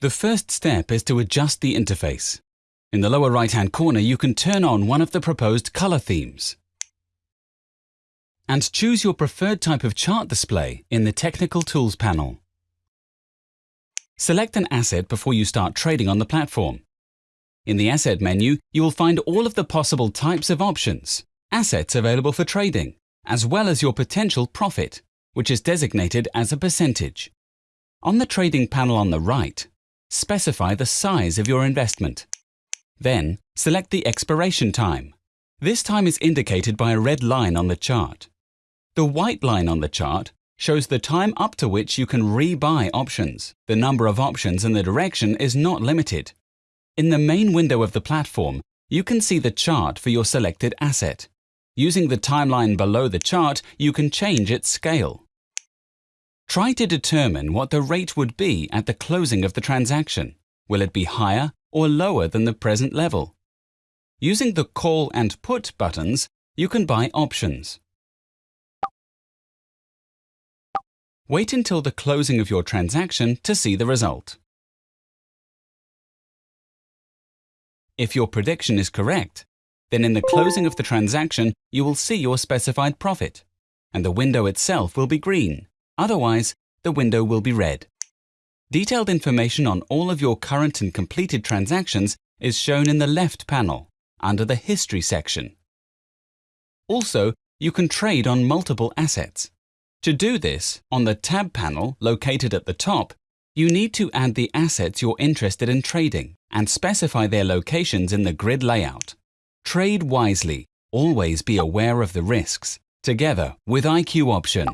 The first step is to adjust the interface. In the lower right-hand corner, you can turn on one of the proposed color themes and choose your preferred type of chart display in the Technical Tools panel. Select an asset before you start trading on the platform. In the Asset menu, you will find all of the possible types of options, assets available for trading, as well as your potential profit, which is designated as a percentage. On the trading panel on the right, specify the size of your investment. Then, select the expiration time. This time is indicated by a red line on the chart. The white line on the chart shows the time up to which you can rebuy options. The number of options and the direction is not limited. In the main window of the platform, you can see the chart for your selected asset. Using the timeline below the chart, you can change its scale. Try to determine what the rate would be at the closing of the transaction. Will it be higher or lower than the present level? Using the Call and Put buttons, you can buy options. Wait until the closing of your transaction to see the result. If your prediction is correct, then in the closing of the transaction you will see your specified profit, and the window itself will be green. Otherwise, the window will be red. Detailed information on all of your current and completed transactions is shown in the left panel, under the History section. Also, you can trade on multiple assets. To do this, on the Tab panel located at the top, you need to add the assets you're interested in trading and specify their locations in the grid layout. Trade wisely. Always be aware of the risks. Together with IQ Option.